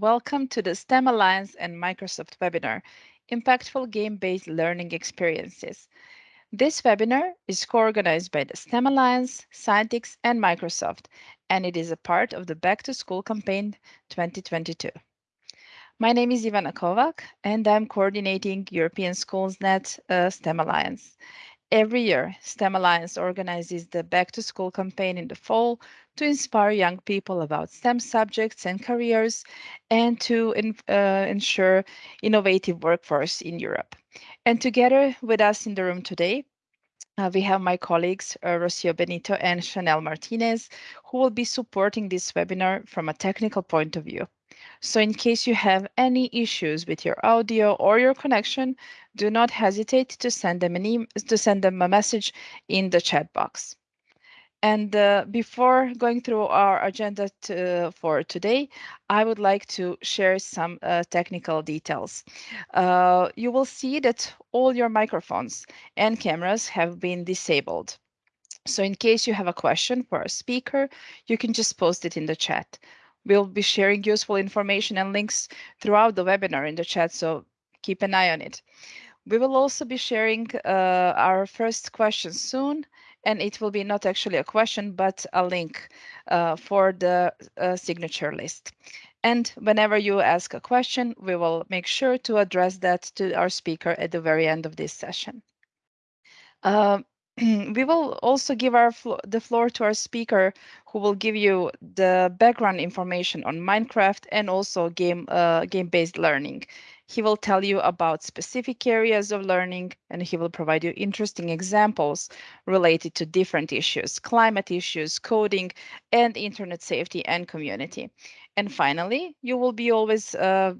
Welcome to the STEM Alliance and Microsoft webinar, Impactful Game-Based Learning Experiences. This webinar is co-organized by the STEM Alliance, Scientix, and Microsoft, and it is a part of the Back to School campaign 2022. My name is Ivana Kovac, and I'm coordinating European SchoolsNet uh, STEM Alliance. Every year, STEM Alliance organizes the Back to School campaign in the fall to inspire young people about STEM subjects and careers and to uh, ensure innovative workforce in Europe. And together with us in the room today, uh, we have my colleagues, uh, Rocio Benito and Chanel Martinez, who will be supporting this webinar from a technical point of view. So in case you have any issues with your audio or your connection, do not hesitate to send them an e to send them a message in the chat box. And uh, before going through our agenda to, for today, I would like to share some uh, technical details. Uh, you will see that all your microphones and cameras have been disabled. So in case you have a question for a speaker, you can just post it in the chat. We'll be sharing useful information and links throughout the webinar in the chat, so keep an eye on it. We will also be sharing uh, our first question soon, and it will be not actually a question, but a link uh, for the uh, signature list. And whenever you ask a question, we will make sure to address that to our speaker at the very end of this session. Uh, we will also give our flo the floor to our speaker who will give you the background information on Minecraft and also game uh, game-based learning. He will tell you about specific areas of learning and he will provide you interesting examples related to different issues, climate issues, coding, and internet safety and community. And finally, you will be always uh,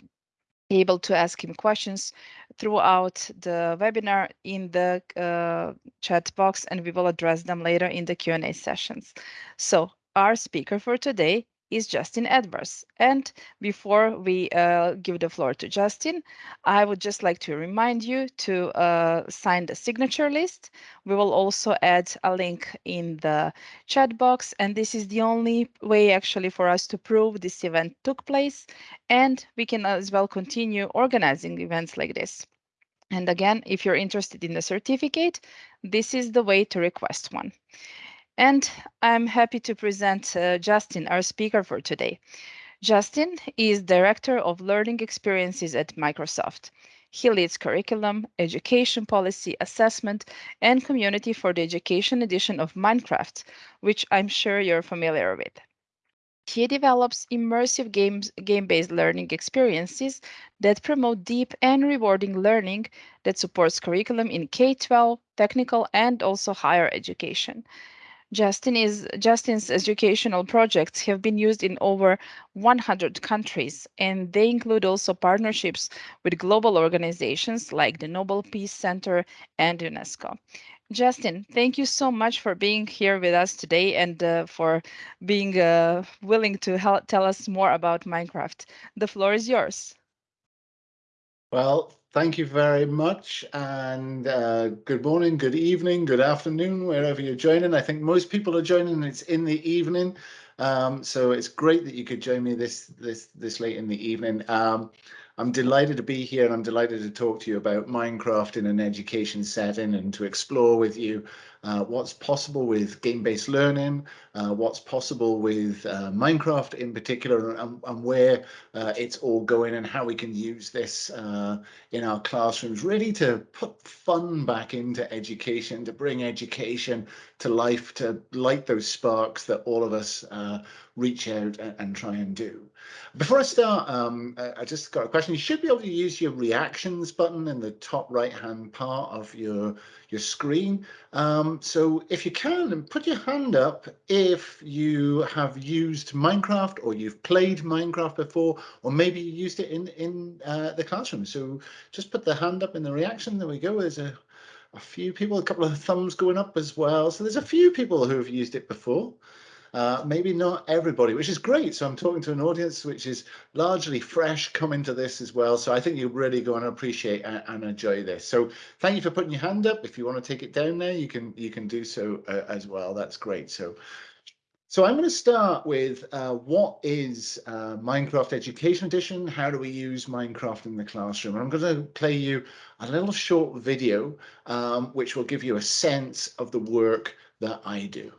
able to ask him questions throughout the webinar in the uh, chat box and we will address them later in the Q&A sessions. So our speaker for today is Justin Edwards. And before we uh, give the floor to Justin, I would just like to remind you to uh, sign the signature list. We will also add a link in the chat box, and this is the only way actually for us to prove this event took place, and we can as well continue organizing events like this. And again, if you're interested in the certificate, this is the way to request one. And I'm happy to present uh, Justin, our speaker for today. Justin is Director of Learning Experiences at Microsoft. He leads curriculum, education policy, assessment, and community for the education edition of Minecraft, which I'm sure you're familiar with. He develops immersive game-based learning experiences that promote deep and rewarding learning that supports curriculum in K-12, technical, and also higher education. Justin is, Justin's educational projects have been used in over 100 countries, and they include also partnerships with global organizations like the Nobel Peace Center and UNESCO. Justin, thank you so much for being here with us today and uh, for being uh, willing to help tell us more about Minecraft. The floor is yours. Well, thank you very much and uh, good morning, good evening, good afternoon, wherever you're joining. I think most people are joining, it's in the evening. Um, so it's great that you could join me this this this late in the evening. Um, I'm delighted to be here and I'm delighted to talk to you about Minecraft in an education setting and to explore with you uh, what's possible with game-based learning, uh, what's possible with uh, Minecraft in particular, and, and where uh, it's all going and how we can use this uh, in our classrooms, really to put fun back into education, to bring education to life, to light those sparks that all of us uh, reach out and, and, try and do. Before I start, um, I just got a question. You should be able to use your reactions button in the top right hand part of your your screen. Um, so if you can, put your hand up if you have used Minecraft or you've played Minecraft before, or maybe you used it in, in uh, the classroom. So just put the hand up in the reaction. There we go. There's a, a few people, a couple of thumbs going up as well. So there's a few people who have used it before. Uh, maybe not everybody, which is great. So I'm talking to an audience which is largely fresh coming to this as well. So I think you're really going to appreciate and, and enjoy this. So thank you for putting your hand up. If you want to take it down there, you can you can do so uh, as well. That's great. So So I'm going to start with uh, what is uh, Minecraft Education Edition? How do we use Minecraft in the classroom? And I'm going to play you a little short video, um, which will give you a sense of the work that I do.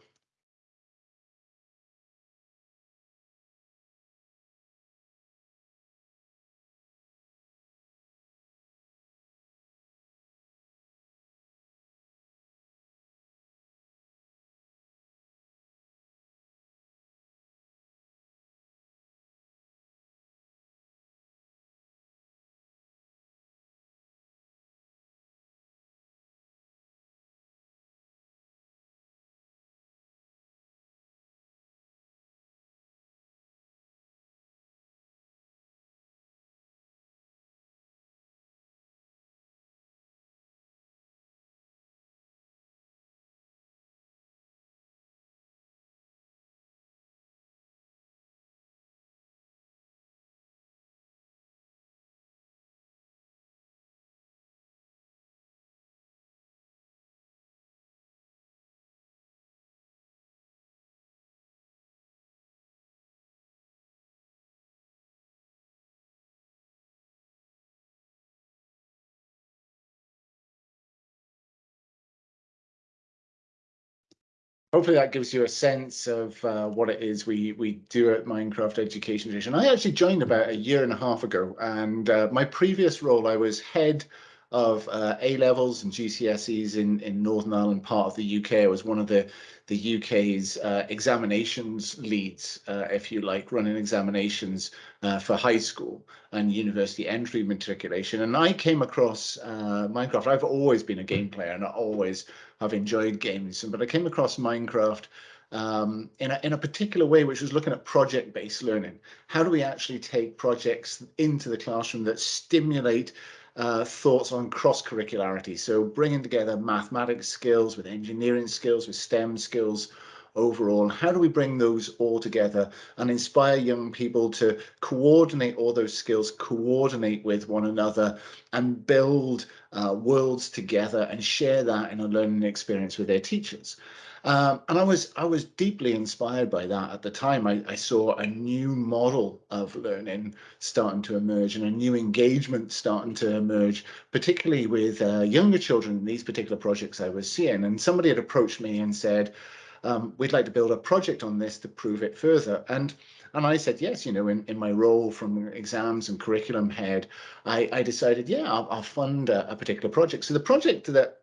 Hopefully that gives you a sense of uh, what it is we we do at Minecraft Education Edition. I actually joined about a year and a half ago, and uh, my previous role, I was head of uh, A levels and GCSEs in in Northern Ireland, part of the UK. I was one of the the UK's uh, examinations leads, uh, if you like, running examinations uh, for high school and university entry matriculation. And I came across Minecraft. I've always been a game player, and I always have enjoyed games. But I came across Minecraft um, in, a, in a particular way, which was looking at project-based learning. How do we actually take projects into the classroom that stimulate uh, thoughts on cross-curricularity? So bringing together mathematics skills with engineering skills, with STEM skills, overall how do we bring those all together and inspire young people to coordinate all those skills coordinate with one another and build uh, worlds together and share that in a learning experience with their teachers um, and I was I was deeply inspired by that at the time. I, I, saw a new model of learning starting to emerge and a new engagement starting to emerge, particularly with uh, younger children in these particular projects I was seeing. And somebody had approached me and said, um, we'd like to build a project on this to prove it further. And and I said, yes, you know, in, in my role from exams and curriculum head, I, I decided, yeah, I'll, I'll fund a, a particular project. So the project that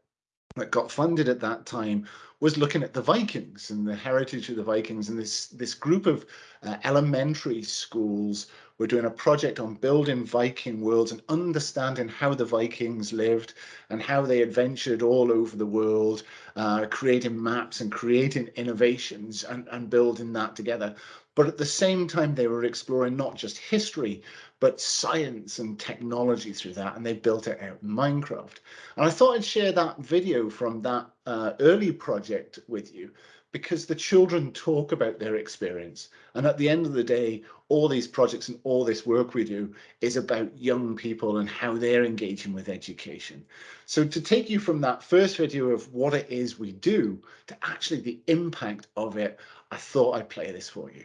that got funded at that time was looking at the Vikings and the heritage of the Vikings and this this group of uh, elementary schools were doing a project on building Viking worlds and understanding how the Vikings lived and how they adventured all over the world, uh, creating maps and creating innovations and, and building that together. But at the same time, they were exploring not just history, but science and technology through that. And they built it out in Minecraft. And I thought I'd share that video from that uh, early project with you because the children talk about their experience. And at the end of the day, all these projects and all this work we do is about young people and how they're engaging with education. So to take you from that first video of what it is we do to actually the impact of it, I thought I'd play this for you.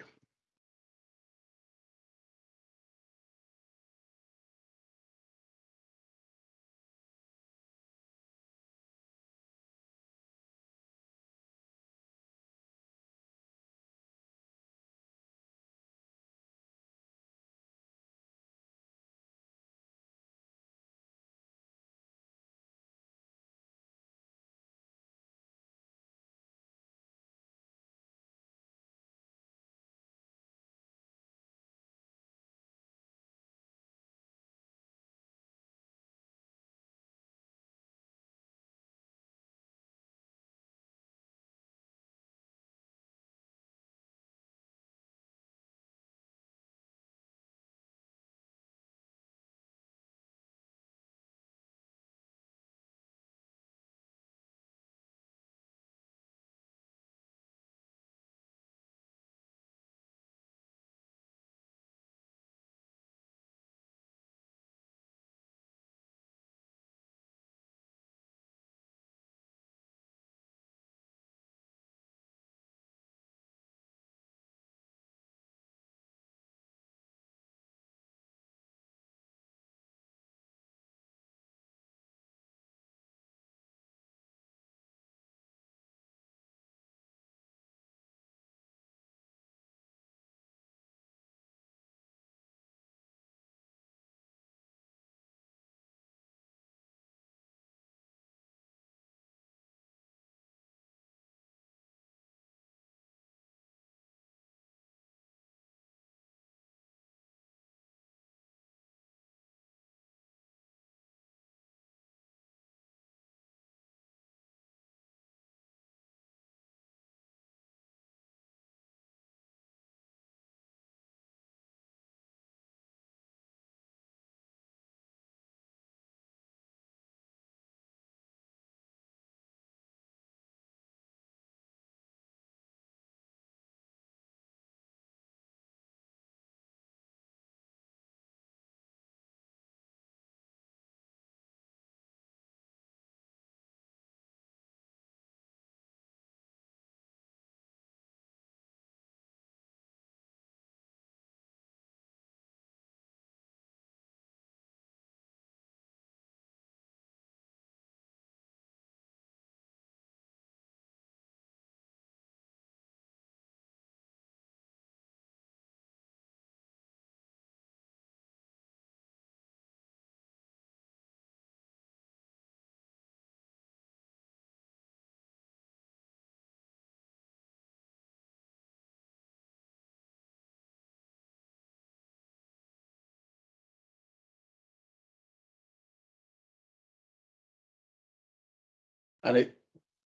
And it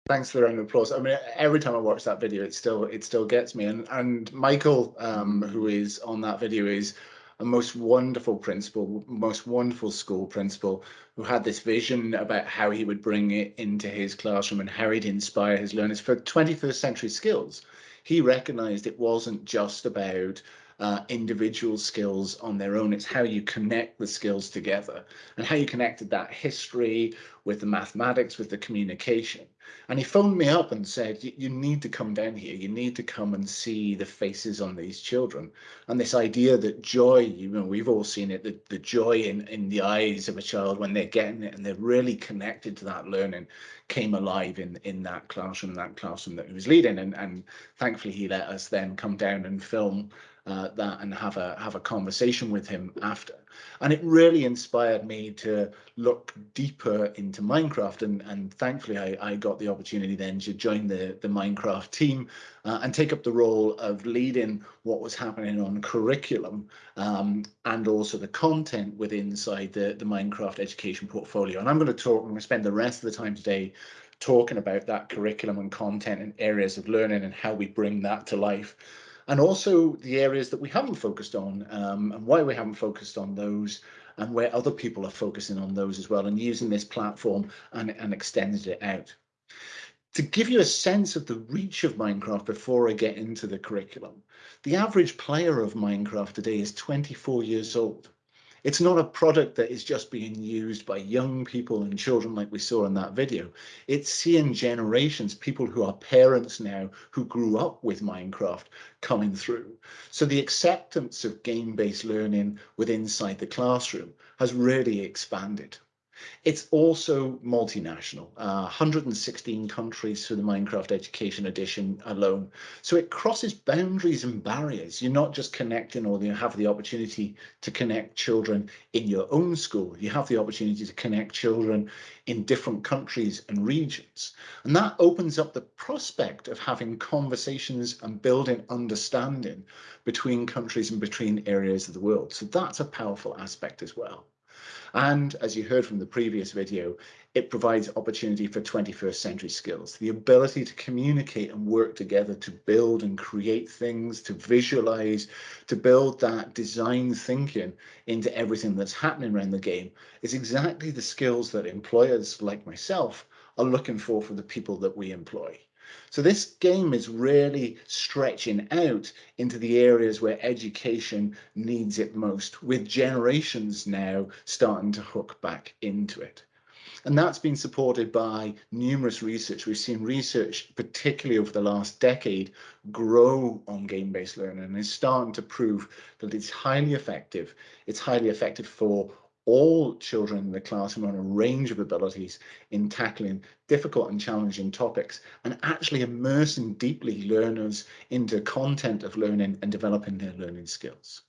thanks for the round of applause. I mean, every time I watch that video, it still it still gets me. And and Michael, um, who is on that video, is a most wonderful principal, most wonderful school principal who had this vision about how he would bring it into his classroom and how he'd inspire his learners for 21st century skills. He recognized it wasn't just about uh, individual skills on their own. It's how you connect the skills together and how you connected that history with the mathematics, with the communication. And he phoned me up and said, you need to come down here. You need to come and see the faces on these children. And this idea that joy, you know, we've all seen it, the, the joy in, in the eyes of a child when they're getting it and they're really connected to that learning came alive in, in that classroom, that classroom that he was leading. And, and thankfully he let us then come down and film uh, that and have a have a conversation with him after. And it really inspired me to look deeper into Minecraft. And, and thankfully, I, I got the opportunity then to join the, the Minecraft team uh, and take up the role of leading what was happening on curriculum um, and also the content within inside the, the Minecraft education portfolio. And I'm going to talk, I'm going to spend the rest of the time today talking about that curriculum and content and areas of learning and how we bring that to life and also the areas that we haven't focused on um, and why we haven't focused on those and where other people are focusing on those as well and using this platform and, and extended it out. To give you a sense of the reach of Minecraft before I get into the curriculum, the average player of Minecraft today is 24 years old. It's not a product that is just being used by young people and children like we saw in that video. It's seeing generations, people who are parents now, who grew up with Minecraft coming through. So the acceptance of game-based learning within inside the classroom has really expanded. It's also multinational, uh, 116 countries for the Minecraft Education Edition alone. So it crosses boundaries and barriers. You're not just connecting or you have the opportunity to connect children in your own school. You have the opportunity to connect children in different countries and regions. And that opens up the prospect of having conversations and building understanding between countries and between areas of the world. So that's a powerful aspect as well. And as you heard from the previous video, it provides opportunity for 21st century skills, the ability to communicate and work together to build and create things, to visualize, to build that design thinking into everything that's happening around the game is exactly the skills that employers like myself are looking for for the people that we employ. So this game is really stretching out into the areas where education needs it most, with generations now starting to hook back into it. And that's been supported by numerous research. We've seen research, particularly over the last decade, grow on game-based learning and is starting to prove that it's highly effective. It's highly effective for all children in the classroom on a range of abilities in tackling difficult and challenging topics and actually immersing deeply learners into content of learning and developing their learning skills.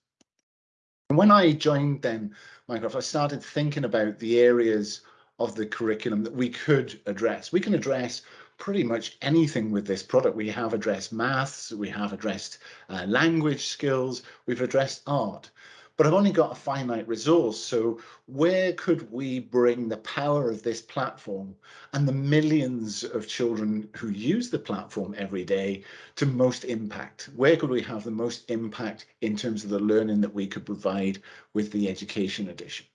And when I joined then Minecraft, I started thinking about the areas of the curriculum that we could address. We can address pretty much anything with this product. We have addressed maths, we have addressed uh, language skills, we've addressed art but I've only got a finite resource. So where could we bring the power of this platform and the millions of children who use the platform every day to most impact? Where could we have the most impact in terms of the learning that we could provide with the education edition?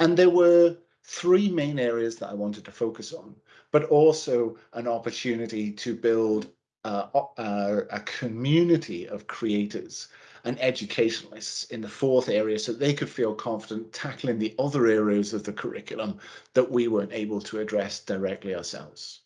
And there were three main areas that I wanted to focus on, but also an opportunity to build uh, uh, a community of creators and educationalists in the fourth area so they could feel confident tackling the other areas of the curriculum that we weren't able to address directly ourselves.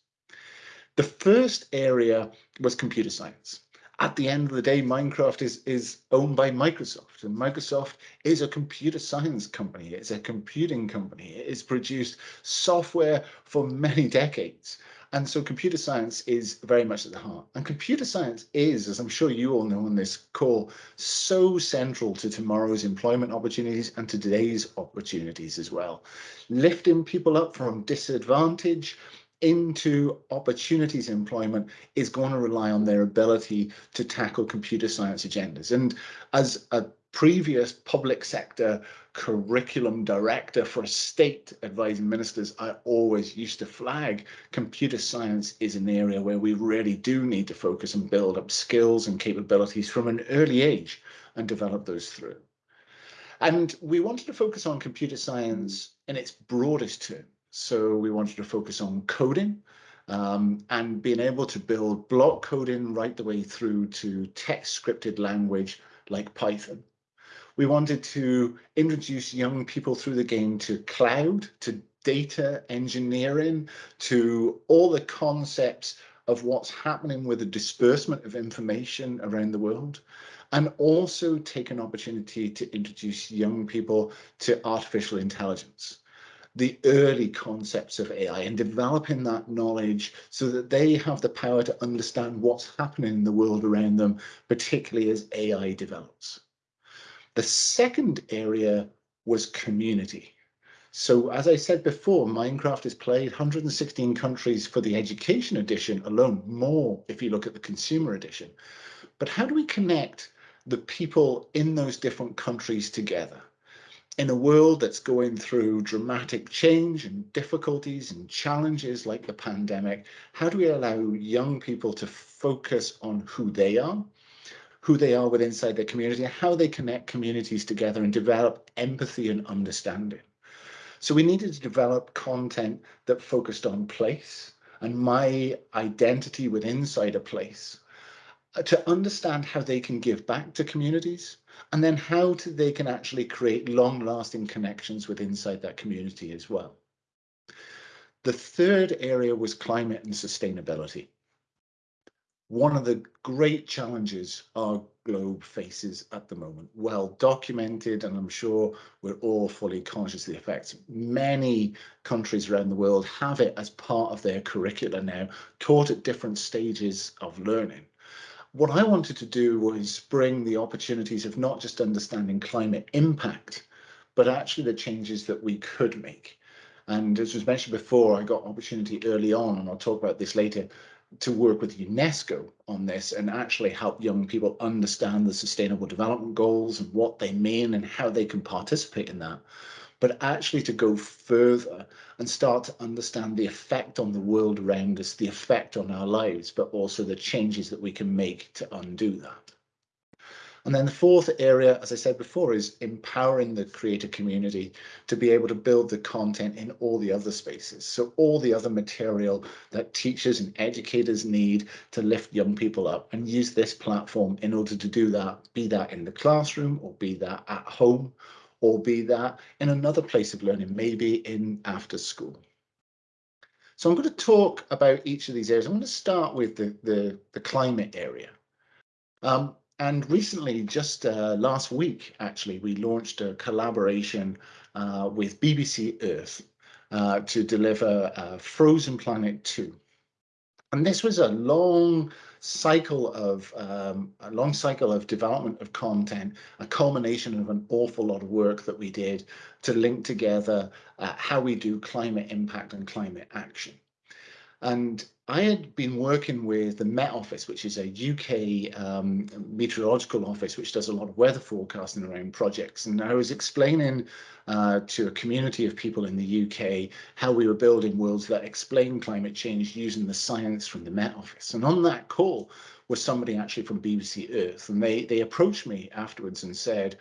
The first area was computer science. At the end of the day, Minecraft is, is owned by Microsoft and Microsoft is a computer science company. It's a computing company. It has produced software for many decades. And so computer science is very much at the heart. And computer science is, as I'm sure you all know on this call, so central to tomorrow's employment opportunities and to today's opportunities as well. Lifting people up from disadvantage into opportunities employment is going to rely on their ability to tackle computer science agendas. And as a previous public sector curriculum director for a state advising ministers, I always used to flag computer science is an area where we really do need to focus and build up skills and capabilities from an early age and develop those through. And we wanted to focus on computer science in its broadest term. So we wanted to focus on coding um, and being able to build block coding right the way through to text scripted language like Python. We wanted to introduce young people through the game to cloud, to data engineering, to all the concepts of what's happening with the disbursement of information around the world, and also take an opportunity to introduce young people to artificial intelligence the early concepts of AI and developing that knowledge so that they have the power to understand what's happening in the world around them, particularly as AI develops. The second area was community. So as I said before, Minecraft is played 116 countries for the education edition alone, more if you look at the consumer edition. But how do we connect the people in those different countries together? in a world that's going through dramatic change and difficulties and challenges like the pandemic, how do we allow young people to focus on who they are, who they are within inside their community, and how they connect communities together and develop empathy and understanding? So we needed to develop content that focused on place and my identity within inside a place uh, to understand how they can give back to communities and then how to, they can actually create long lasting connections with inside that community as well. The third area was climate and sustainability. One of the great challenges our globe faces at the moment, well documented, and I'm sure we're all fully conscious of the effects. Many countries around the world have it as part of their curricula now, taught at different stages of learning what I wanted to do was bring the opportunities of not just understanding climate impact, but actually the changes that we could make. And as was mentioned before, I got opportunity early on, and I'll talk about this later, to work with UNESCO on this and actually help young people understand the sustainable development goals and what they mean and how they can participate in that but actually to go further and start to understand the effect on the world around us, the effect on our lives, but also the changes that we can make to undo that. And then the fourth area, as I said before, is empowering the creator community to be able to build the content in all the other spaces. So all the other material that teachers and educators need to lift young people up and use this platform in order to do that, be that in the classroom or be that at home or be that in another place of learning, maybe in after school. So I'm going to talk about each of these areas. I'm going to start with the, the, the climate area. Um, and recently, just uh, last week, actually, we launched a collaboration uh, with BBC Earth uh, to deliver uh, Frozen Planet 2. And this was a long cycle of um, a long cycle of development of content, a culmination of an awful lot of work that we did to link together uh, how we do climate impact and climate action. And I had been working with the Met Office, which is a UK um, meteorological office, which does a lot of weather forecasting around projects. And I was explaining uh, to a community of people in the UK how we were building worlds that explain climate change using the science from the Met Office. And on that call was somebody actually from BBC Earth. And they, they approached me afterwards and said,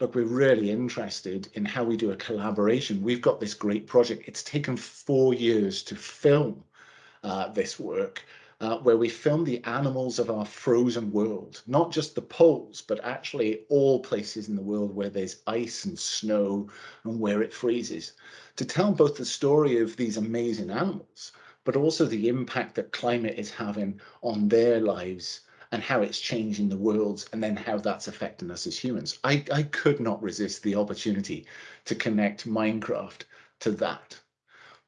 look, we're really interested in how we do a collaboration. We've got this great project. It's taken four years to film uh, this work, uh, where we filmed the animals of our frozen world, not just the poles, but actually all places in the world where there's ice and snow and where it freezes, to tell both the story of these amazing animals, but also the impact that climate is having on their lives and how it's changing the world and then how that's affecting us as humans. I, I could not resist the opportunity to connect Minecraft to that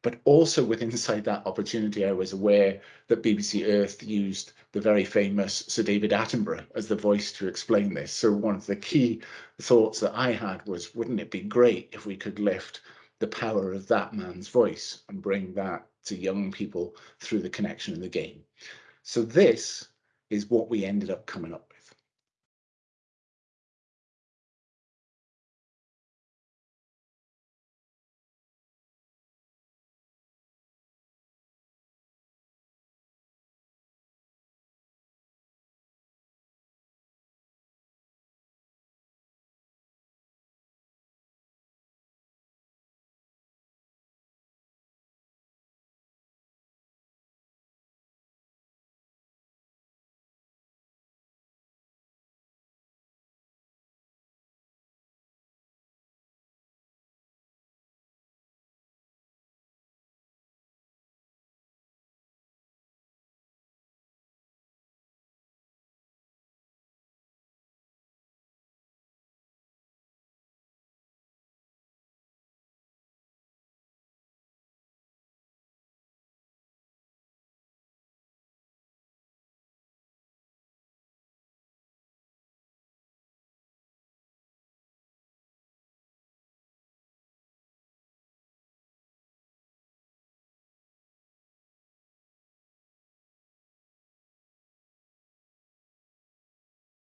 but also with inside that opportunity, I was aware that BBC Earth used the very famous Sir David Attenborough as the voice to explain this. So one of the key thoughts that I had was, wouldn't it be great if we could lift the power of that man's voice and bring that to young people through the connection in the game. So this is what we ended up coming up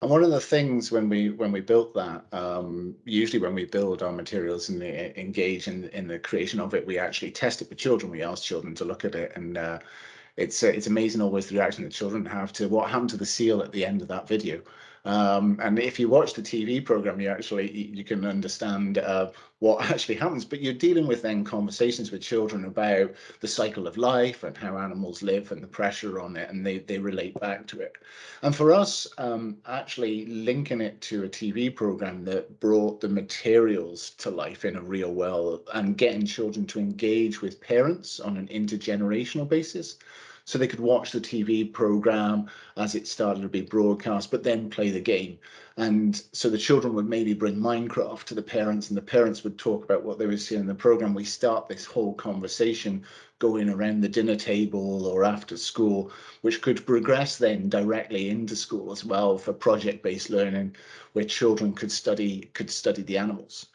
And one of the things when we when we built that, um, usually when we build our materials and engage in in the creation of it, we actually test it with children. We ask children to look at it, and uh, it's uh, it's amazing always the reaction that children have to what happened to the seal at the end of that video. Um, and if you watch the TV program, you actually you can understand uh, what actually happens. But you're dealing with then conversations with children about the cycle of life and how animals live and the pressure on it, and they they relate back to it. And for us, um, actually linking it to a TV program that brought the materials to life in a real world and getting children to engage with parents on an intergenerational basis so they could watch the TV program as it started to be broadcast, but then play the game. And so the children would maybe bring Minecraft to the parents, and the parents would talk about what they were seeing in the program. We start this whole conversation going around the dinner table or after school, which could progress then directly into school as well for project-based learning, where children could study could study the animals.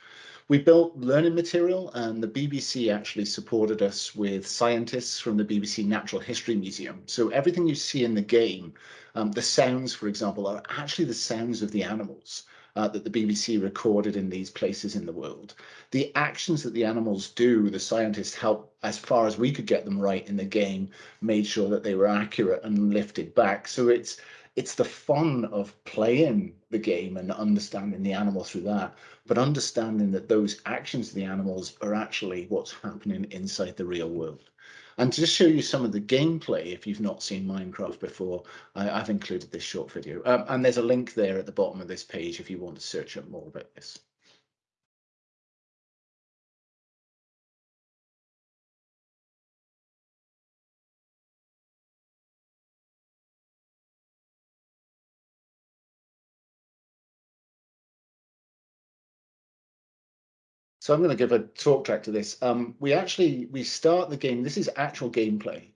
We built learning material and the BBC actually supported us with scientists from the BBC Natural History Museum. So everything you see in the game, um, the sounds, for example, are actually the sounds of the animals. Uh, that the BBC recorded in these places in the world. The actions that the animals do, the scientists helped as far as we could get them right in the game, made sure that they were accurate and lifted back. So it's it's the fun of playing the game and understanding the animal through that, but understanding that those actions of the animals are actually what's happening inside the real world. And to just show you some of the gameplay, if you've not seen Minecraft before, I, have included this short video. Um, and there's a link there at the bottom of this page if you want to search up more about this. So I'm going to give a talk track to this. Um, we actually, we start the game, this is actual gameplay.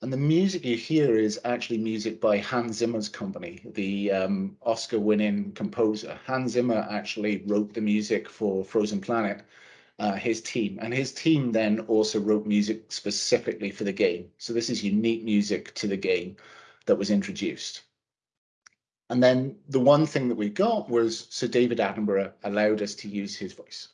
And the music you hear is actually music by Hans Zimmer's company, the um, Oscar winning composer. Hans Zimmer actually wrote the music for Frozen Planet, uh, his team. And his team then also wrote music specifically for the game. So this is unique music to the game that was introduced. And then the one thing that we got was Sir David Attenborough allowed us to use his voice.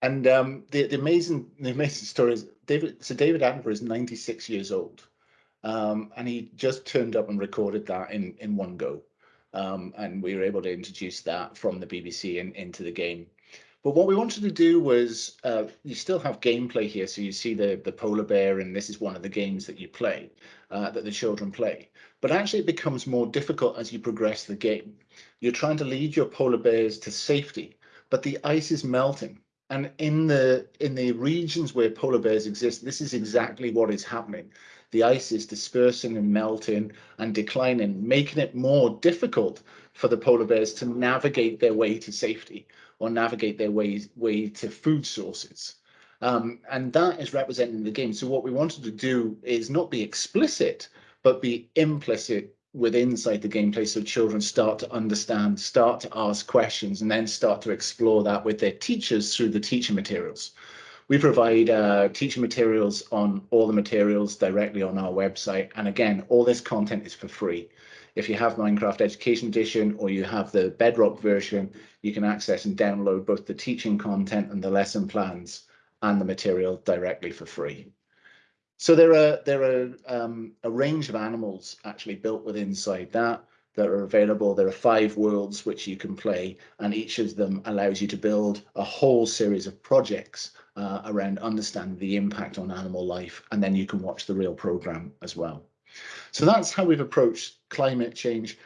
And um, the, the amazing the amazing story is David. So David Attenborough is 96 years old, um, and he just turned up and recorded that in in one go, um, and we were able to introduce that from the BBC and into the game. But what we wanted to do was uh, you still have gameplay here, so you see the the polar bear, and this is one of the games that you play, uh, that the children play. But actually, it becomes more difficult as you progress the game. You're trying to lead your polar bears to safety, but the ice is melting and in the in the regions where polar bears exist, this is exactly what is happening. The ice is dispersing and melting and declining, making it more difficult for the polar bears to navigate their way to safety or navigate their way, way to food sources. Um, and that is representing the game. So what we wanted to do is not be explicit, but be implicit with inside the gameplay so children start to understand, start to ask questions, and then start to explore that with their teachers through the teaching materials. We provide uh, teaching materials on all the materials directly on our website. And again, all this content is for free. If you have Minecraft Education Edition or you have the Bedrock version, you can access and download both the teaching content and the lesson plans and the material directly for free. So there are there are um, a range of animals actually built within inside that that are available. There are five worlds which you can play, and each of them allows you to build a whole series of projects uh, around understanding the impact on animal life, and then you can watch the real program as well. So that's how we've approached climate change.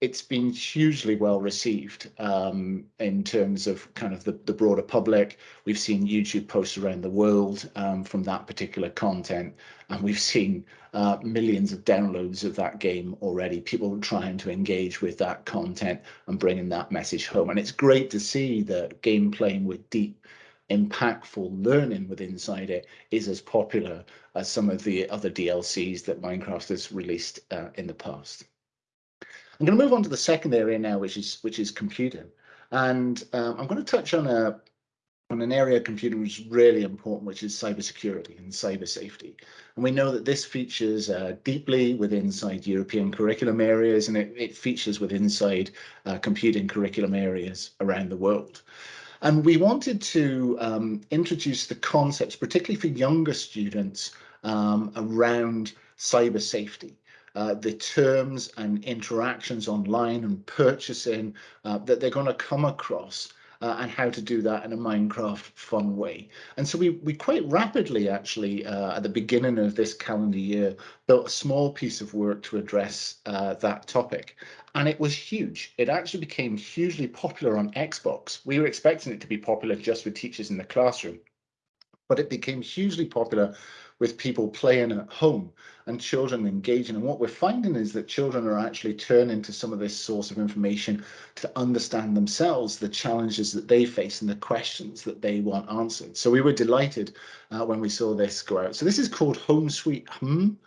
It's been hugely well received um, in terms of kind of the, the, broader public. We've seen YouTube posts around the world um, from that particular content, and we've seen uh, millions of downloads of that game already. People trying to engage with that content and bringing that message home. And it's great to see that game playing with deep, impactful learning with inside it is as popular as some of the other DLCs that Minecraft has released uh, in the past. I'm going to move on to the second area now, which is which is computing, and um, I'm going to touch on a on an area of computing which is really important, which is cybersecurity and cyber safety. And we know that this features uh, deeply within inside European curriculum areas, and it, it features within inside uh, computing curriculum areas around the world. And we wanted to um, introduce the concepts, particularly for younger students, um, around cyber safety uh, the terms and interactions online and purchasing uh, that they're going to come across uh, and how to do that in a Minecraft fun way. And so we, we quite rapidly actually uh, at the beginning of this calendar year built a small piece of work to address uh, that topic. And it was huge. It actually became hugely popular on Xbox. We were expecting it to be popular just with teachers in the classroom, but it became hugely popular with people playing at home and children engaging. And what we're finding is that children are actually turning to some of this source of information to understand themselves, the challenges that they face and the questions that they want answered. So we were delighted uh, when we saw this go out. So this is called Home Sweet Hum.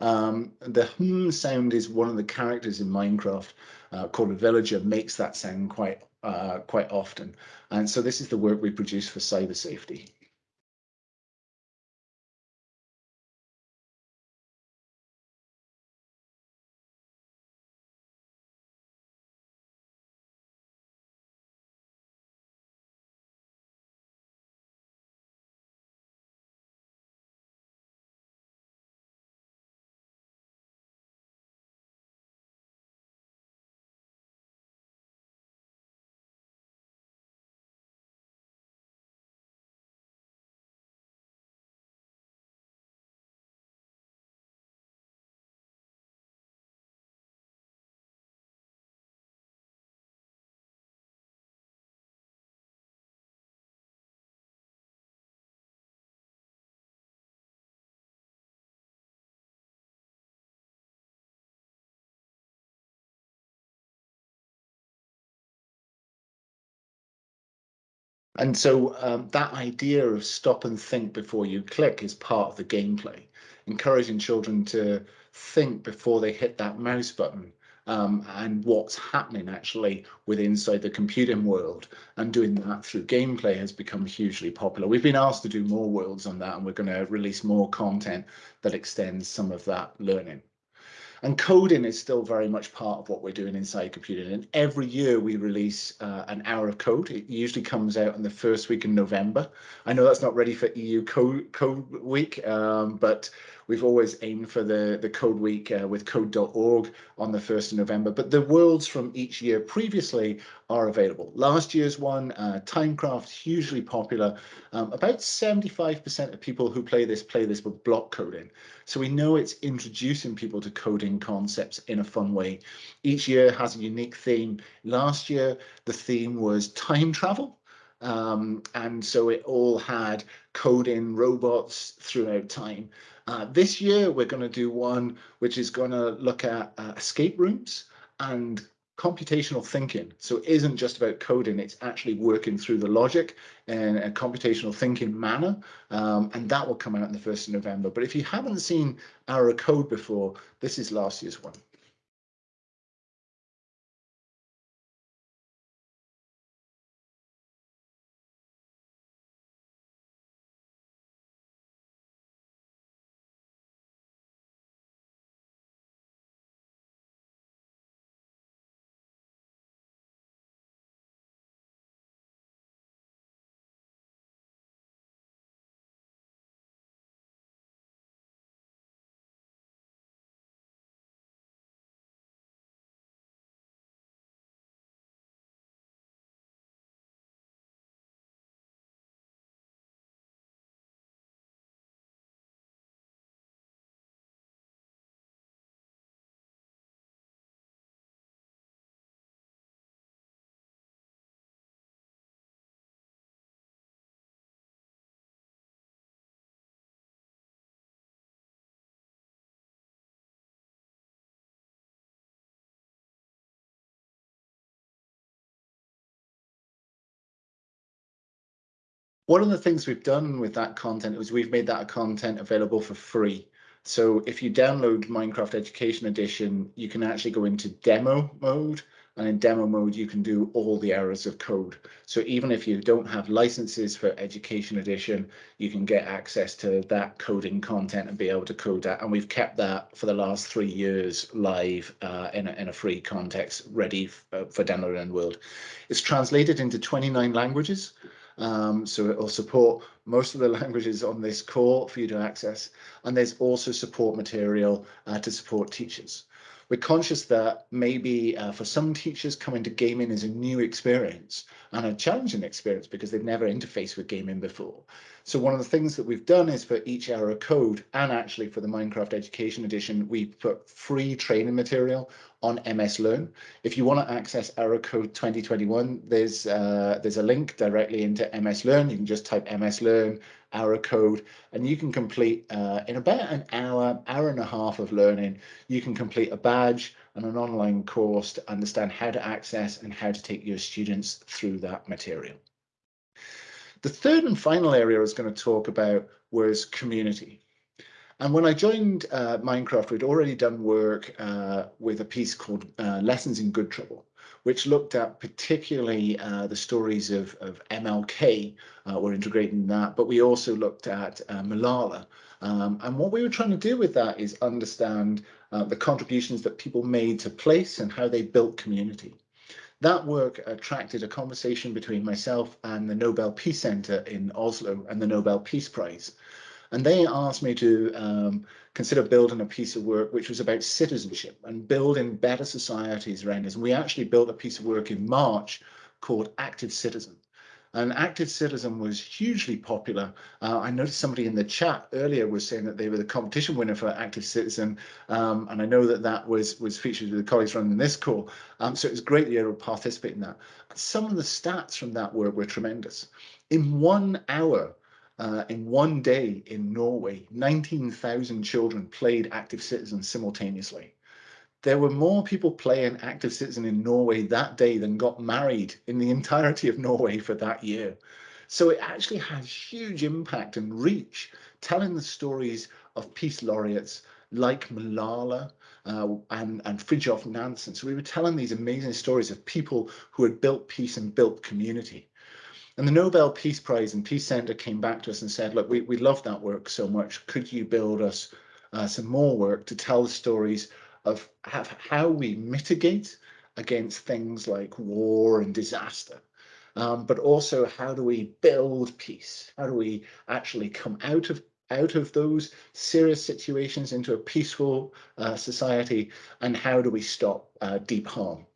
Um, the hum sound is one of the characters in Minecraft uh, called a villager makes that sound quite uh, quite often. And so this is the work we produce for cyber safety. And so um, that idea of stop and think before you click is part of the gameplay, encouraging children to think before they hit that mouse button um, and what's happening actually with inside the computing world and doing that through gameplay has become hugely popular. We've been asked to do more worlds on that and we're going to release more content that extends some of that learning. And coding is still very much part of what we're doing inside computing. And every year we release uh, an hour of code. It usually comes out in the first week in November. I know that's not ready for EU Code, code Week, um, but we've always aimed for the, the Code Week uh, with code.org on the 1st of November. But the worlds from each year previously are available. Last year's one, uh, Timecraft, hugely popular. Um, about 75% of people who play this play this with block coding. So we know it's introducing people to coding concepts in a fun way. Each year has a unique theme. Last year, the theme was time travel. Um, and so it all had coding robots throughout time. Uh, this year, we're going to do one which is going to look at uh, escape rooms and computational thinking. So it isn't just about coding, it's actually working through the logic in a computational thinking manner. Um, and that will come out in the 1st of November. But if you haven't seen our code before, this is last year's one. One of the things we've done with that content is we've made that content available for free. So if you download Minecraft Education Edition, you can actually go into demo mode and in demo mode, you can do all the hours of code. So even if you don't have licenses for Education Edition, you can get access to that coding content and be able to code that. And we've kept that for the last three years live uh, in, a, in a free context, ready uh, for download and world. It's translated into 29 languages. Um, so it will support most of the languages on this core for you to access. And there's also support material uh, to support teachers we're conscious that maybe uh, for some teachers coming to gaming is a new experience and a challenging experience because they've never interfaced with gaming before. So one of the things that we've done is for each Hour of Code and actually for the Minecraft Education Edition, we put free training material on MS Learn. If you want to access Hour of Code 2021, there's uh, there's a link directly into MS Learn. You can just type MS Learn Hour of Code and you can complete uh, in about an hour, hour and a half of learning, you can complete a badge and an online course to understand how to access and how to take your students through that material. The third and final area I was going to talk about was community. And when I joined uh, Minecraft, we'd already done work uh, with a piece called uh, Lessons in Good Trouble, which looked at particularly uh, the stories of, of MLK, uh, we're integrating that, but we also looked at uh, Malala. Um, and what we were trying to do with that is understand the contributions that people made to place and how they built community. That work attracted a conversation between myself and the Nobel Peace Center in Oslo and the Nobel Peace Prize. And they asked me to um, consider building a piece of work which was about citizenship and building better societies around us. And we actually built a piece of work in March called Active Citizen. And Active Citizen was hugely popular. Uh, I noticed somebody in the chat earlier was saying that they were the competition winner for Active Citizen. Um, and I know that that was, was featured with the colleagues running this call. Um, so it was great to be able to participate in that. Some of the stats from that work were tremendous. In one hour, uh, in one day in Norway, 19,000 children played Active Citizen simultaneously there were more people playing active citizen in Norway that day than got married in the entirety of Norway for that year. So it actually has huge impact and reach, telling the stories of peace laureates like Malala uh, and, and Fridtjof Nansen. So we were telling these amazing stories of people who had built peace and built community. And the Nobel Peace Prize and Peace Center came back to us and said, look, we, we love that work so much. Could you build us uh, some more work to tell the stories of how we mitigate against things like war and disaster. Um, but also how do we build peace? How do we actually come out of out of those serious situations into a peaceful uh, society? And how do we stop uh, deep harm?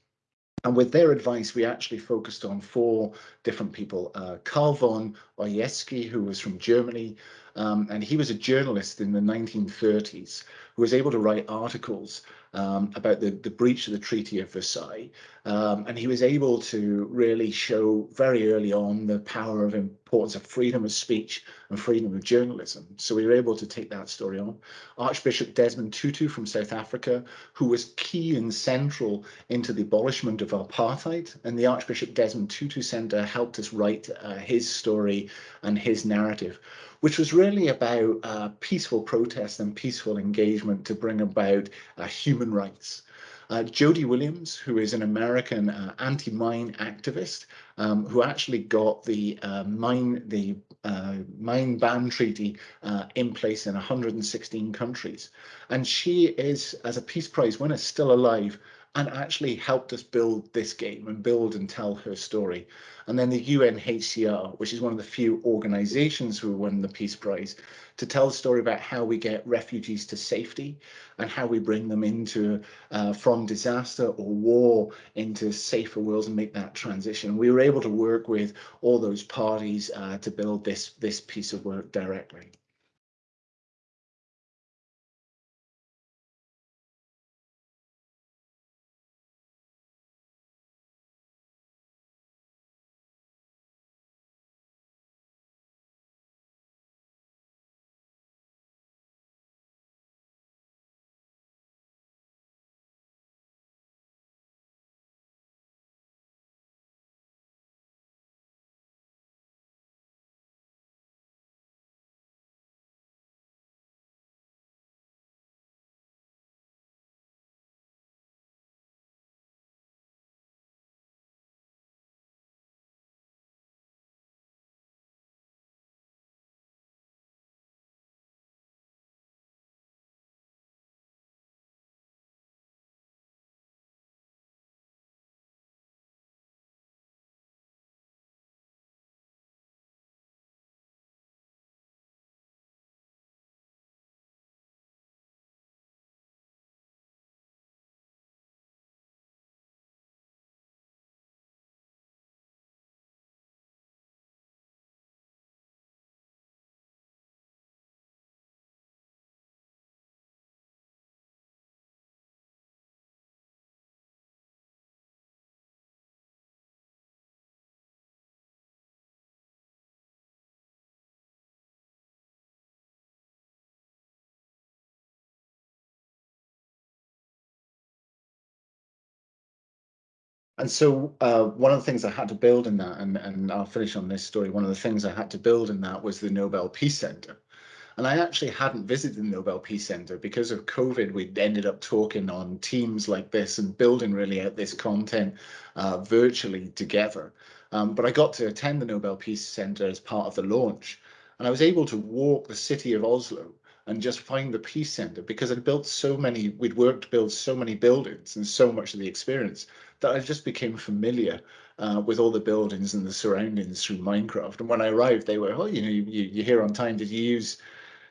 And with their advice, we actually focused on four different people. Uh, Carl von Ossietzky, who was from Germany, um, and he was a journalist in the 1930s who was able to write articles um, about the, the breach of the Treaty of Versailles. Um, and he was able to really show very early on the power of importance of freedom of speech and freedom of journalism. So we were able to take that story on. Archbishop Desmond Tutu from South Africa, who was key and central into the abolishment of apartheid. And the Archbishop Desmond Tutu Center helped us write uh, his story and his narrative which was really about uh, peaceful protest and peaceful engagement to bring about uh, human rights. Uh, Jody Williams, who is an American uh, anti-mine activist, um, who actually got the uh, mine the uh, mine ban treaty uh, in place in 116 countries, and she is, as a Peace Prize winner, still alive and actually helped us build this game and build and tell her story. And then the UNHCR, which is one of the few organizations who won the Peace Prize, to tell the story about how we get refugees to safety and how we bring them into uh, from disaster or war into safer worlds and make that transition. We were able to work with all those parties uh, to build this, this piece of work directly. And so uh, one of the things I had to build in that, and, and I'll finish on this story, one of the things I had to build in that was the Nobel Peace Center. And I actually hadn't visited the Nobel Peace Center because of COVID. We'd ended up talking on teams like this and building really out this content uh, virtually together. Um, but I got to attend the Nobel Peace Center as part of the launch. And I was able to walk the city of Oslo and just find the Peace Center because I'd built so many, we'd worked to build so many buildings and so much of the experience that I just became familiar uh, with all the buildings and the surroundings through Minecraft. And when I arrived, they were, oh, you know, you, you're here on time. Did you use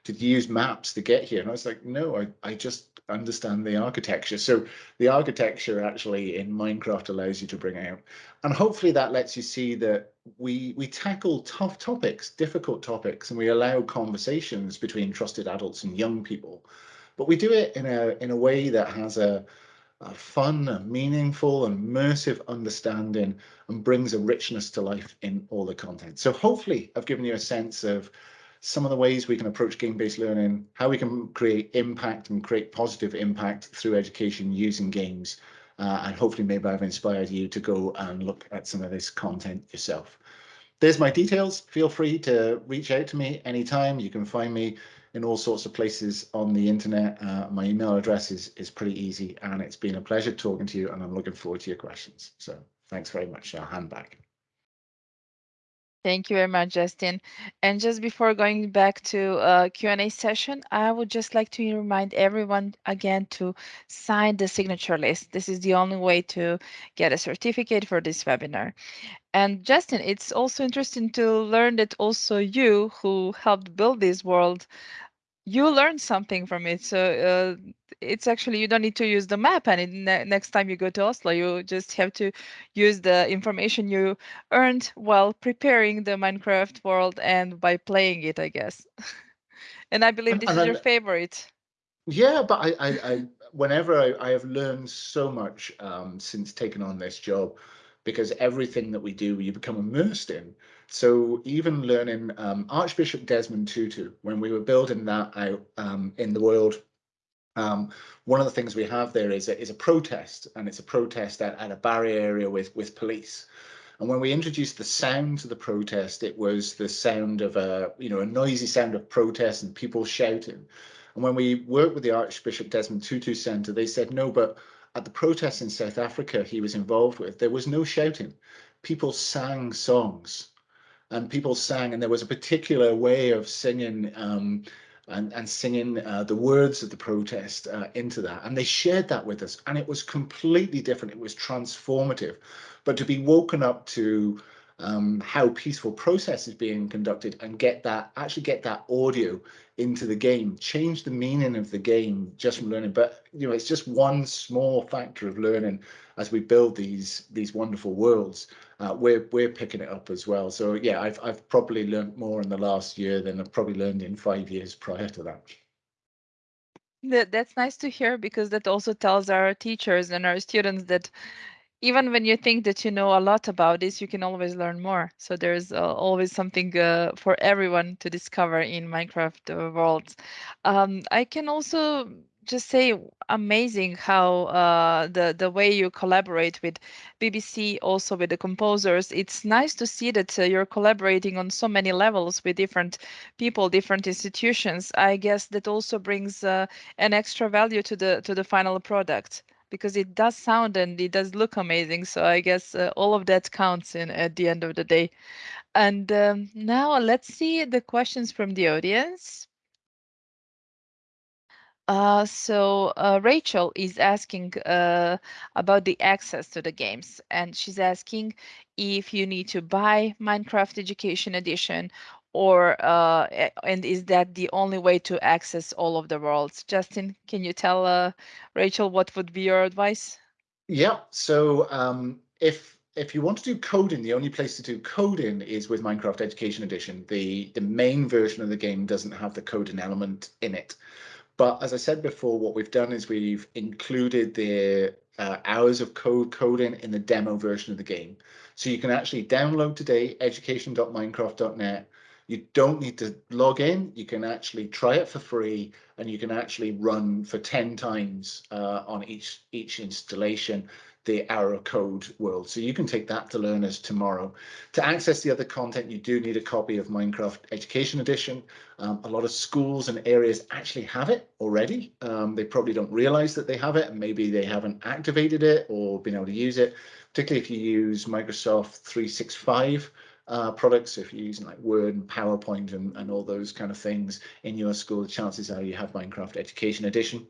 did you use maps to get here? And I was like, no, I, I just understand the architecture. So the architecture actually in Minecraft allows you to bring out. And hopefully that lets you see that we we tackle tough topics, difficult topics, and we allow conversations between trusted adults and young people. But we do it in a in a way that has a, a fun, a meaningful, and immersive understanding and brings a richness to life in all the content. So hopefully I've given you a sense of some of the ways we can approach game-based learning, how we can create impact and create positive impact through education using games. Uh, and hopefully maybe I've inspired you to go and look at some of this content yourself. There's my details. Feel free to reach out to me anytime. You can find me in all sorts of places on the internet. Uh, my email address is, is pretty easy and it's been a pleasure talking to you and I'm looking forward to your questions. So thanks very much. I'll hand back. Thank you very much, Justin. And just before going back to uh, Q&A session, I would just like to remind everyone again to sign the signature list. This is the only way to get a certificate for this webinar. And Justin, it's also interesting to learn that also you who helped build this world you learn something from it. So uh, it's actually you don't need to use the map, and ne next time you go to Oslo, you just have to use the information you earned while preparing the Minecraft world and by playing it, I guess. and I believe this and is your favorite. Yeah, but I, I, I whenever I, I, have learned so much um, since taking on this job, because everything that we do, you become immersed in. So even learning um, Archbishop Desmond Tutu, when we were building that out um, in the world, um, one of the things we have there is a, is a protest, and it's a protest at, at a barrier area with, with police. And when we introduced the sound to the protest, it was the sound of a, you know, a noisy sound of protest and people shouting. And when we worked with the Archbishop Desmond Tutu Centre, they said, no, but at the protests in South Africa he was involved with, there was no shouting. People sang songs and people sang and there was a particular way of singing um, and, and singing uh, the words of the protest uh, into that. And they shared that with us and it was completely different. It was transformative. But to be woken up to um, how peaceful process is being conducted and get that actually get that audio into the game change the meaning of the game just from learning. But you know it's just one small factor of learning as we build these these wonderful worlds. Uh, we're we're picking it up as well. So yeah I've, I've probably learned more in the last year than I've probably learned in five years prior to that. That, that's nice to hear because that also tells our teachers and our students that even when you think that you know a lot about this, you can always learn more. So there's uh, always something uh, for everyone to discover in Minecraft uh, worlds. Um, I can also just say amazing how uh, the the way you collaborate with BBC, also with the composers. It's nice to see that uh, you're collaborating on so many levels with different people, different institutions. I guess that also brings uh, an extra value to the to the final product because it does sound and it does look amazing. So I guess uh, all of that counts in at the end of the day. And um, now let's see the questions from the audience. Uh, so uh, Rachel is asking uh, about the access to the games, and she's asking if you need to buy Minecraft Education Edition or uh, and is that the only way to access all of the worlds? Justin, can you tell uh, Rachel what would be your advice? Yeah, so um, if if you want to do coding, the only place to do coding is with Minecraft Education Edition. The the main version of the game doesn't have the coding element in it. But as I said before, what we've done is we've included the uh, hours of code coding in the demo version of the game. So you can actually download today education.minecraft.net you don't need to log in. You can actually try it for free and you can actually run for 10 times uh, on each, each installation. the Hour of Code world. So you can take that to learners tomorrow. To access the other content, you do need a copy of Minecraft Education Edition. Um, a lot of schools and areas actually have it already. Um, they probably don't realize that they have it and maybe they haven't activated it or been able to use it, particularly if you use Microsoft 365 uh, products. If you're using like Word and PowerPoint and, and all those kind of things in your school, chances are you have Minecraft Education Edition.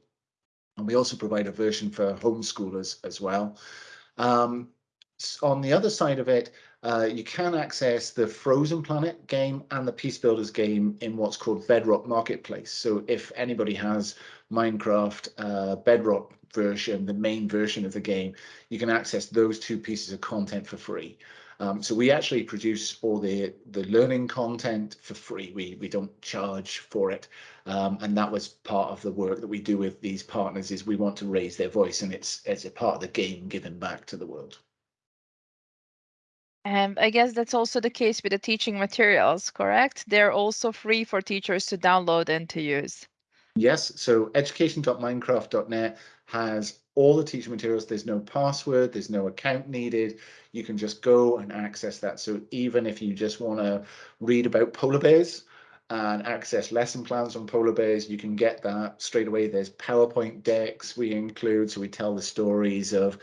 And we also provide a version for homeschoolers as well. Um, on the other side of it, uh, you can access the Frozen Planet game and the Peace Builders game in what's called Bedrock Marketplace. So if anybody has Minecraft uh, Bedrock version, the main version of the game, you can access those two pieces of content for free. Um, so we actually produce all the the learning content for free. We we don't charge for it, um, and that was part of the work that we do with these partners. Is we want to raise their voice, and it's it's a part of the game giving back to the world. And I guess that's also the case with the teaching materials, correct? They're also free for teachers to download and to use. Yes, so education.minecraft.net has all the teaching materials. There's no password, there's no account needed. You can just go and access that. So even if you just want to read about polar bears and access lesson plans on polar bears, you can get that straight away. There's PowerPoint decks we include, so we tell the stories of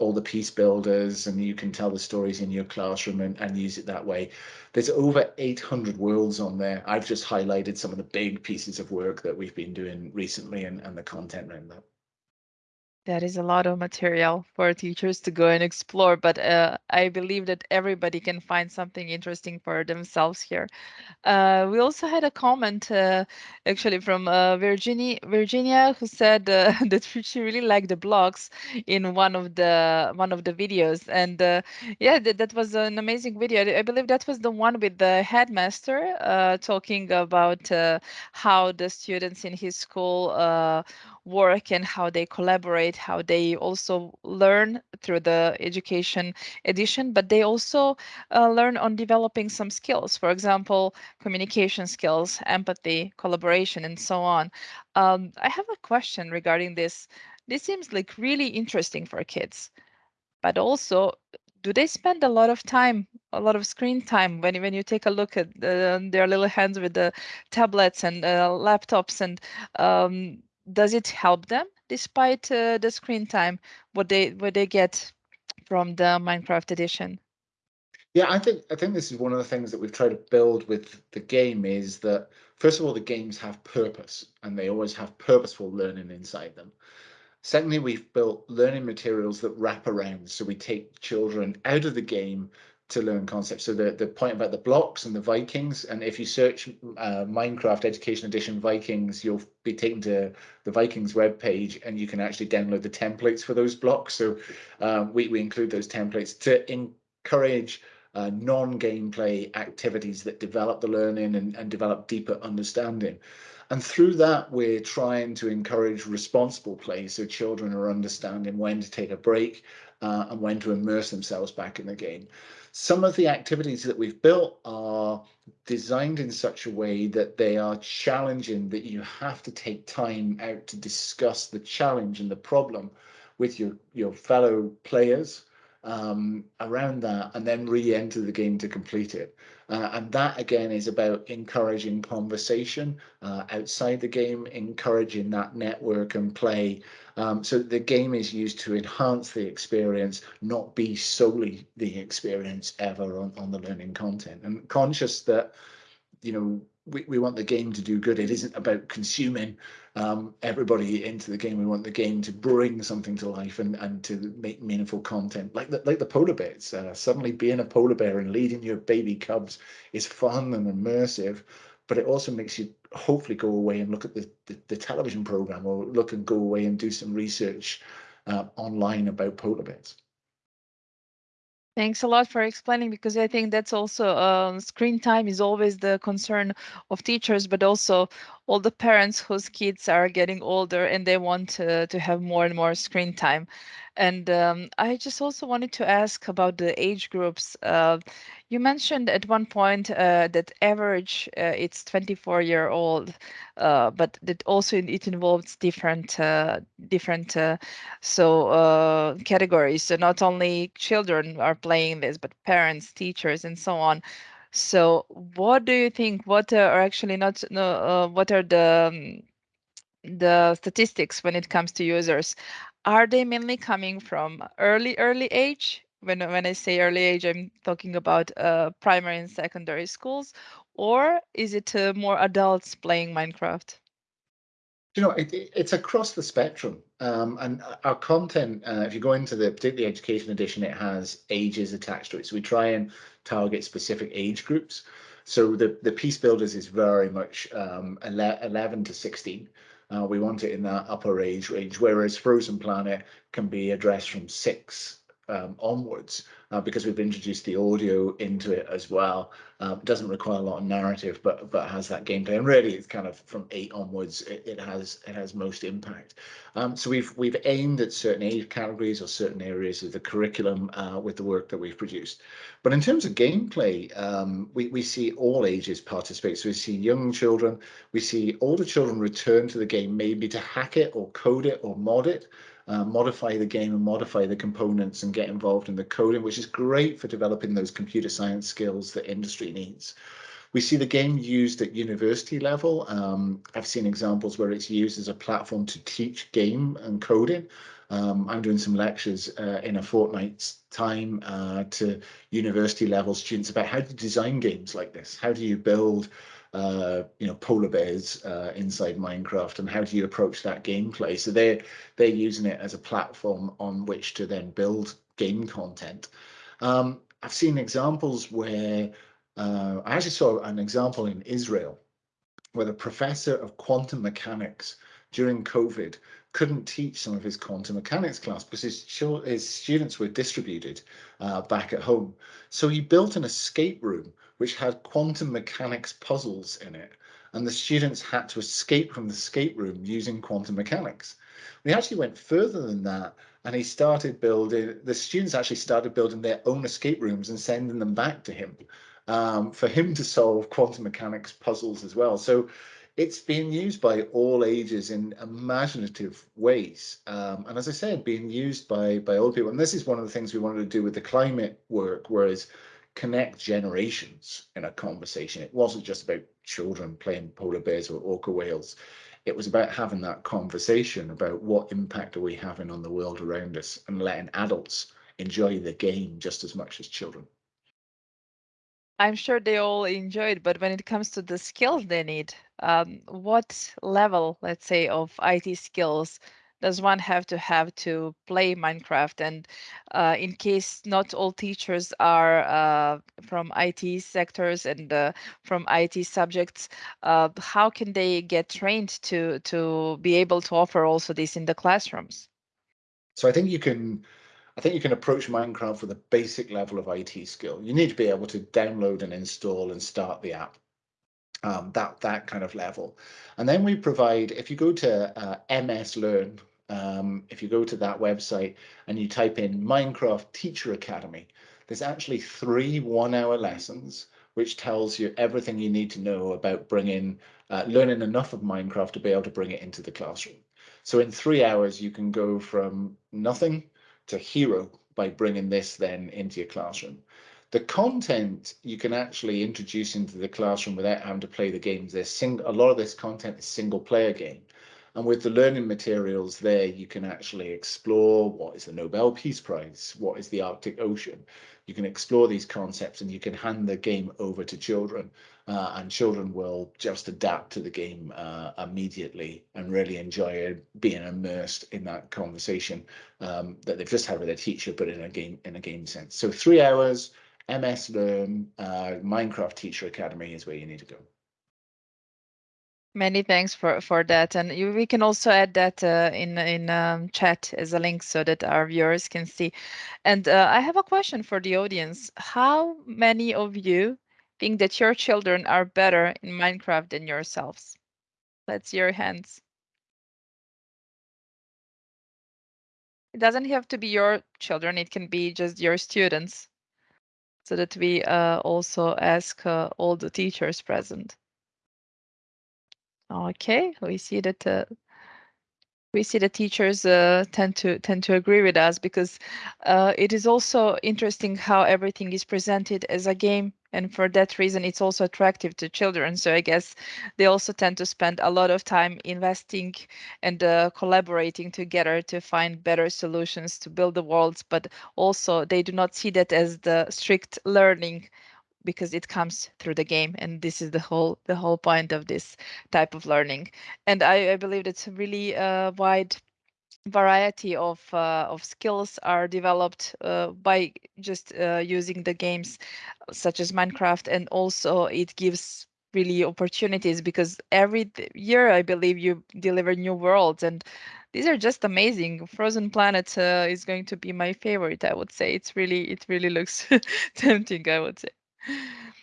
all the peace builders and you can tell the stories in your classroom and, and use it that way. There's over 800 worlds on there. I've just highlighted some of the big pieces of work that we've been doing recently and, and the content around that. That is a lot of material for teachers to go and explore, but uh, I believe that everybody can find something interesting for themselves here. Uh, we also had a comment uh, actually from uh, Virginia, Virginia, who said uh, that she really liked the blocks in one of the one of the videos, and uh, yeah, that was an amazing video. I believe that was the one with the headmaster talking about how the students in his school work and how they collaborate, how they also learn through the education edition, but they also uh, learn on developing some skills, for example, communication skills, empathy, collaboration, and so on. Um, I have a question regarding this. This seems like really interesting for kids, but also do they spend a lot of time a lot of screen time when when you take a look at uh, their little hands with the tablets and uh, laptops and um, does it help them despite uh, the screen time what they what they get from the Minecraft edition? Yeah, I think I think this is one of the things that we've tried to build with the game is that first of all the games have purpose and they always have purposeful learning inside them. Secondly, we've built learning materials that wrap around. So we take children out of the game to learn concepts. So the, the point about the blocks and the Vikings, and if you search uh, Minecraft Education Edition Vikings, you'll be taken to the Vikings web page, and you can actually download the templates for those blocks. So um, we, we include those templates to encourage uh, non-gameplay activities that develop the learning and, and develop deeper understanding. And through that, we're trying to encourage responsible play so children are understanding when to take a break uh, and when to immerse themselves back in the game. Some of the activities that we've built are designed in such a way that they are challenging, that you have to take time out to discuss the challenge and the problem with your, your fellow players um, around that and then re-enter the game to complete it. Uh, and that again is about encouraging conversation uh, outside the game, encouraging that network and play. Um, so the game is used to enhance the experience, not be solely the experience ever on, on the learning content. And conscious that, you know, we, we want the game to do good. It isn't about consuming um, everybody into the game. We want the game to bring something to life and, and to make meaningful content, like the, like the polar bears. Uh, suddenly being a polar bear and leading your baby cubs is fun and immersive, but it also makes you hopefully go away and look at the, the, the television program or look and go away and do some research uh, online about polar bears. Thanks a lot for explaining because I think that's also um, screen time is always the concern of teachers, but also all the parents whose kids are getting older and they want to, to have more and more screen time. And um, I just also wanted to ask about the age groups. Uh, you mentioned at one point uh, that average uh, it's 24 year old, uh, but that also it involves different uh, different uh, so categories. So not only children are playing this, but parents, teachers, and so on. So what do you think? What are actually not no, what are the um, the statistics when it comes to users are they mainly coming from early early age when when i say early age i'm talking about uh, primary and secondary schools or is it uh, more adults playing minecraft you know, it, it's across the spectrum. Um, and our content, uh, if you go into the particularly education edition, it has ages attached to it. So we try and target specific age groups. So the, the Peace Builders is very much um, 11 to 16. Uh, we want it in that upper age range, whereas Frozen Planet can be addressed from six um, onwards uh, because we've introduced the audio into it as well. Um, doesn't require a lot of narrative, but but has that gameplay. And really, it's kind of from eight onwards. It, it has it has most impact. Um, so we've we've aimed at certain age categories or certain areas of the curriculum uh, with the work that we've produced. But in terms of gameplay, um, we we see all ages participate. So we see young children, we see older children return to the game maybe to hack it or code it or mod it uh, modify the game and modify the components and get involved in the coding, which is great for developing those computer science skills that industry needs. We see the game used at university level. Um, I've seen examples where it's used as a platform to teach game and coding. Um, I'm doing some lectures uh, in a fortnight's time uh, to university level students about how to design games like this. How do you build uh, you know, polar bears uh, inside Minecraft and how do you approach that gameplay? So they're, they're using it as a platform on which to then build game content. Um, I've seen examples where, uh, I actually saw an example in Israel where the professor of quantum mechanics during COVID couldn't teach some of his quantum mechanics class because his, his students were distributed uh, back at home. So he built an escape room which had quantum mechanics puzzles in it. And the students had to escape from the escape room using quantum mechanics. We actually went further than that and he started building, the students actually started building their own escape rooms and sending them back to him um, for him to solve quantum mechanics puzzles as well. So it's being used by all ages in imaginative ways. Um, and as I said, being used by, by old people. And this is one of the things we wanted to do with the climate work, whereas connect generations in a conversation. It wasn't just about children playing polar bears or orca whales. It was about having that conversation about what impact are we having on the world around us and letting adults enjoy the game just as much as children. I'm sure they all enjoy it, but when it comes to the skills they need, um, what level, let's say, of IT skills does one have to have to play Minecraft? And uh, in case not all teachers are uh, from IT sectors and uh, from IT subjects, uh, how can they get trained to to be able to offer also this in the classrooms? So I think you can I think you can approach Minecraft with a basic level of IT skill. You need to be able to download and install and start the app. Um, that that kind of level, and then we provide. If you go to uh, MS Learn, um, if you go to that website and you type in Minecraft Teacher Academy, there's actually three one-hour lessons which tells you everything you need to know about bringing uh, learning enough of Minecraft to be able to bring it into the classroom. So in three hours, you can go from nothing to hero by bringing this then into your classroom. The content you can actually introduce into the classroom without having to play the games. There's sing a lot of this content is single player game. And with the learning materials there, you can actually explore what is the Nobel Peace Prize, what is the Arctic Ocean. You can explore these concepts and you can hand the game over to children uh, and children will just adapt to the game uh, immediately and really enjoy being immersed in that conversation um, that they've just had with their teacher, but in a game in a game sense. So three hours, MS Learn, uh, Minecraft Teacher Academy is where you need to go. Many thanks for for that, and you, we can also add that uh, in in um, chat as a link so that our viewers can see. And uh, I have a question for the audience: How many of you think that your children are better in Minecraft than yourselves? Let's see your hands. It doesn't have to be your children, it can be just your students. So that we uh, also ask uh, all the teachers present. Okay, we see that uh, we see the teachers uh, tend to tend to agree with us because uh, it is also interesting how everything is presented as a game and for that reason it's also attractive to children. So i guess they also tend to spend a lot of time investing and uh, collaborating together to find better solutions to build the worlds but also they do not see that as the strict learning because it comes through the game and this is the whole the whole point of this type of learning. And i, I believe it's a really uh, wide variety of uh, of skills are developed uh, by just uh, using the games such as minecraft and also it gives really opportunities because every year i believe you deliver new worlds and these are just amazing. Frozen planet uh, is going to be my favorite i would say. It's really it really looks tempting i would say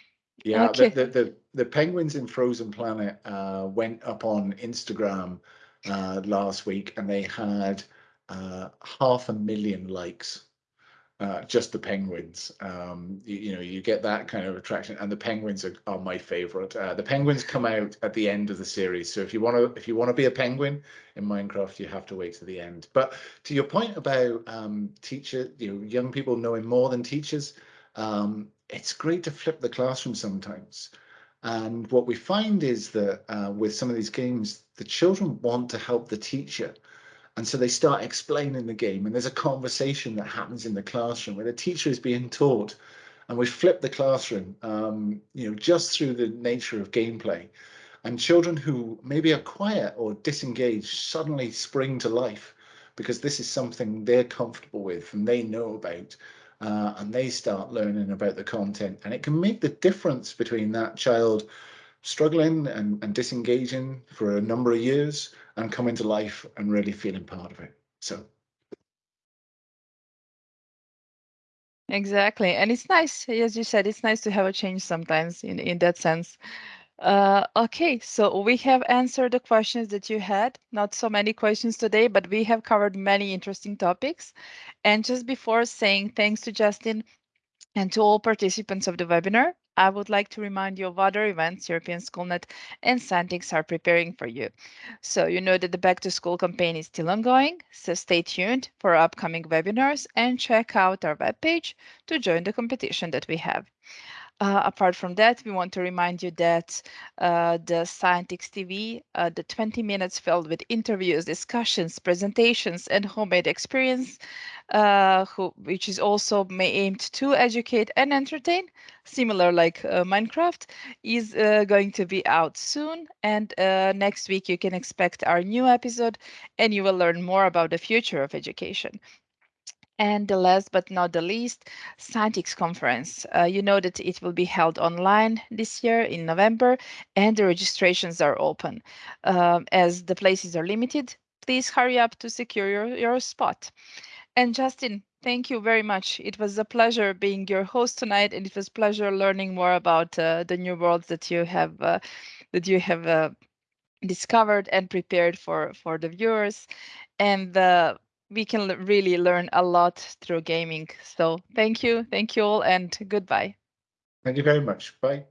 Yeah, Okay. the, the, the, the penguins in Frozen Planet uh, went up on Instagram uh, last week and they had uh, half a million likes. Uh, just the penguins. Um, you, you know, you get that kind of attraction, and the penguins are, are my favorite. Uh, the penguins come out at the end of the series, so if you want to, if you want to be a penguin in Minecraft, you have to wait to the end. But to your point about um, teacher, you know, young people knowing more than teachers, um, it's great to flip the classroom sometimes. And what we find is that uh, with some of these games, the children want to help the teacher. And so they start explaining the game and there's a conversation that happens in the classroom where the teacher is being taught and we flip the classroom, um, you know, just through the nature of gameplay. And children who maybe are quiet or disengaged suddenly spring to life because this is something they're comfortable with and they know about uh, and they start learning about the content. And it can make the difference between that child struggling and, and disengaging for a number of years and coming to life and really feeling part of it. So. Exactly. And it's nice as you said it's nice to have a change sometimes in in that sense uh, okay, so we have answered the questions that you had. Not so many questions today, but we have covered many interesting topics. And just before saying thanks to Justin and to all participants of the webinar, I would like to remind you of other events European Schoolnet and Scientix are preparing for you. So you know that the Back to School campaign is still ongoing, so stay tuned for upcoming webinars and check out our webpage to join the competition that we have. Uh, apart from that, we want to remind you that uh, the Scientix TV, uh, the 20 minutes filled with interviews, discussions, presentations, and homemade experience, uh, who, which is also aimed to educate and entertain, similar like uh, Minecraft, is uh, going to be out soon. And next week, you can expect our new episode, and you will learn more about the future of education. And the last but not the least, Scientix conference. Uh, you know that it will be held online this year in November and the registrations are open. Um, as the places are limited, please hurry up to secure your, your spot. And Justin, thank you very much. It was a pleasure being your host tonight and it was pleasure learning more about uh, the new worlds that you have uh, that you have uh, discovered and prepared for for the viewers. And uh, we can really learn a lot through gaming. So thank you. Thank you all and goodbye. Thank you very much. Bye.